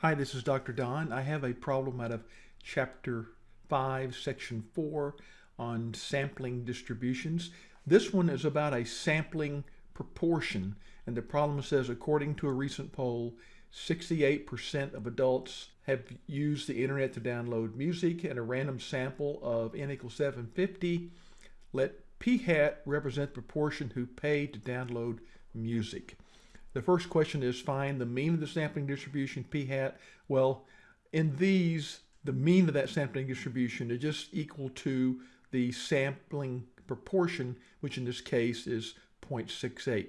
Hi, this is Dr. Don. I have a problem out of Chapter 5, Section 4 on sampling distributions. This one is about a sampling proportion, and the problem says, according to a recent poll, 68% of adults have used the internet to download music, and a random sample of n equals 750. Let p hat represent the proportion who paid to download music. The first question is find the mean of the sampling distribution p hat. Well, in these, the mean of that sampling distribution is just equal to the sampling proportion, which in this case is 0.68.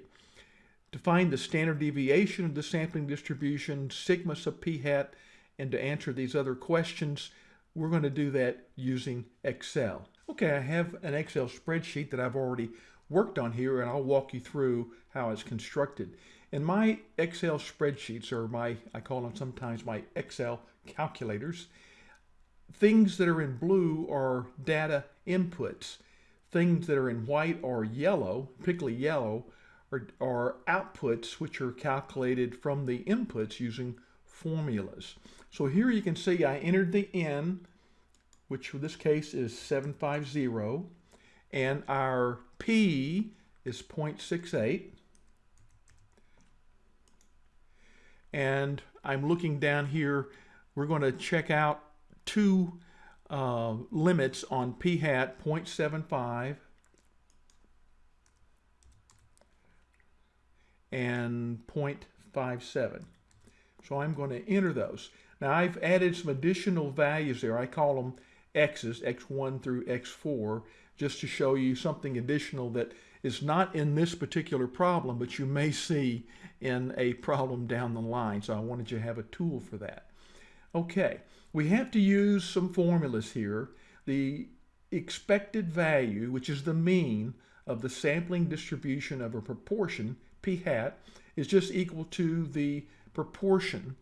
To find the standard deviation of the sampling distribution, sigma sub p hat, and to answer these other questions, we're going to do that using Excel. Okay, I have an Excel spreadsheet that I've already worked on here, and I'll walk you through how it's constructed. In my Excel spreadsheets, or my, I call them sometimes my Excel calculators, things that are in blue are data inputs. Things that are in white or yellow, particularly yellow, are, are outputs which are calculated from the inputs using formulas. So here you can see I entered the N, which in this case is 750, and our P is 0.68. And I'm looking down here, we're going to check out two uh, limits on p hat 0.75 and 0.57. So I'm going to enter those. Now I've added some additional values there. I call them x's, x1 through x4, just to show you something additional that is not in this particular problem, but you may see in a problem down the line. So I wanted you to have a tool for that. Okay, we have to use some formulas here. The expected value, which is the mean of the sampling distribution of a proportion, p hat, is just equal to the proportion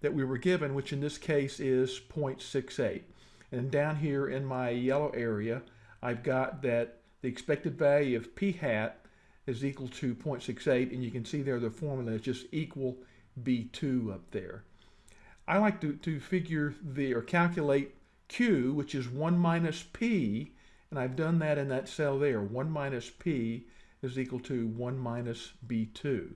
that we were given, which in this case is 0.68. And down here in my yellow area, I've got that the expected value of p hat is equal to 0.68, and you can see there the formula is just equal B2 up there. I like to, to figure the, or calculate Q, which is 1 minus P, and I've done that in that cell there. 1 minus P is equal to 1 minus B2.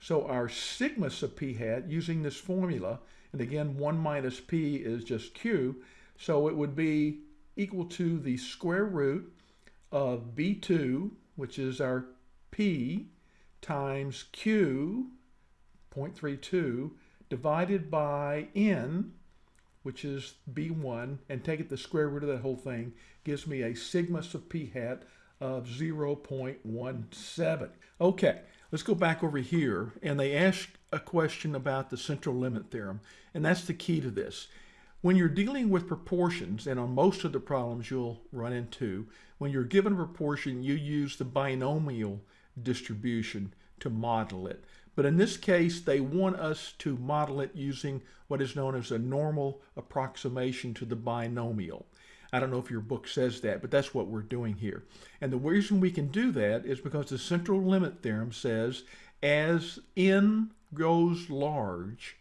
So our sigma sub P hat, using this formula, and again, 1 minus P is just Q, so it would be equal to the square root of B2, which is our P, times Q, 0.32, divided by n, which is b1, and take it the square root of that whole thing, gives me a sigma sub p hat of 0.17. Okay, let's go back over here, and they ask a question about the central limit theorem, and that's the key to this. When you're dealing with proportions, and on most of the problems you'll run into, when you're given a proportion, you use the binomial distribution to model it. But in this case, they want us to model it using what is known as a normal approximation to the binomial. I don't know if your book says that, but that's what we're doing here. And the reason we can do that is because the central limit theorem says as n grows large,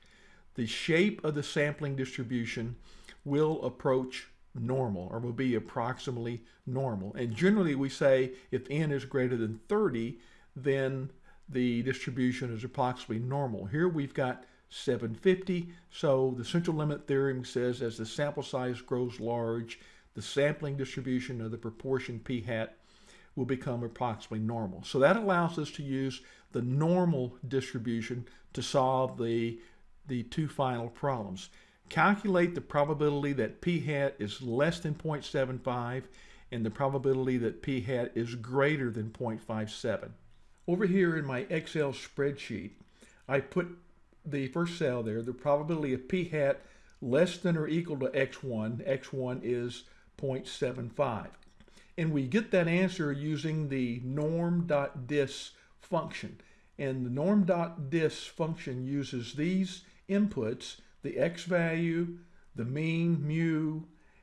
the shape of the sampling distribution will approach normal or will be approximately normal. And generally we say if n is greater than 30, then the distribution is approximately normal. Here we've got 750, so the central limit theorem says as the sample size grows large, the sampling distribution of the proportion p hat will become approximately normal. So that allows us to use the normal distribution to solve the, the two final problems. Calculate the probability that p hat is less than 0.75 and the probability that p hat is greater than 0.57. Over here in my Excel spreadsheet, I put the first cell there, the probability of p hat less than or equal to x1. x1 is 0.75. And we get that answer using the norm.dist function. And the norm.dist function uses these inputs, the x value, the mean, mu,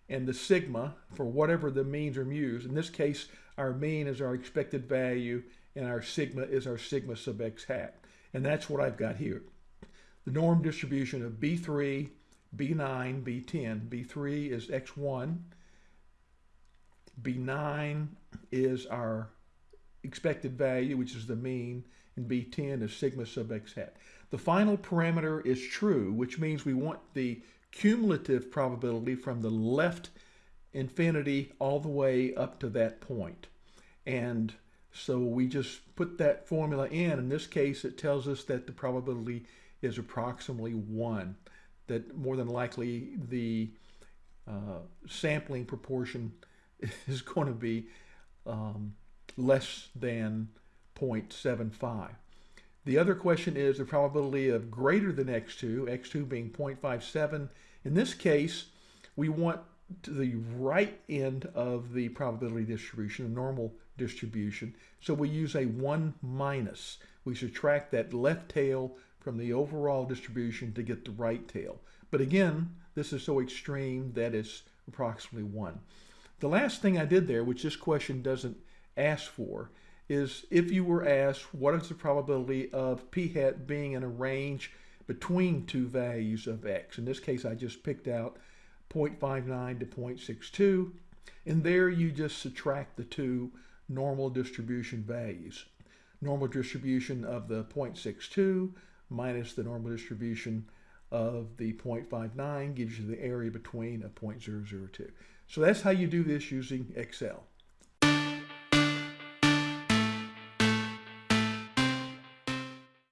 and the sigma for whatever the means or mu's. In this case, our mean is our expected value and our sigma is our sigma sub x hat. And that's what I've got here. the norm distribution of B3, B9, B10. B3 is X1. B9 is our expected value, which is the mean, and B10 is sigma sub x hat. The final parameter is true, which means we want the cumulative probability from the left infinity all the way up to that point. And so we just put that formula in. In this case, it tells us that the probability is approximately 1, that more than likely the uh, sampling proportion is going to be um, less than 0.75. The other question is the probability of greater than x2, x2 being 0.57. In this case, we want the right end of the probability distribution, the normal distribution. So we use a 1 minus. We subtract that left tail from the overall distribution to get the right tail. But again, this is so extreme that it's approximately 1. The last thing I did there, which this question doesn't ask for, is if you were asked what is the probability of p hat being in a range between two values of x. In this case, I just picked out 0.59 to 0.62, and there you just subtract the two normal distribution values. Normal distribution of the 0.62 minus the normal distribution of the 0.59 gives you the area between a 0.002. So that's how you do this using Excel.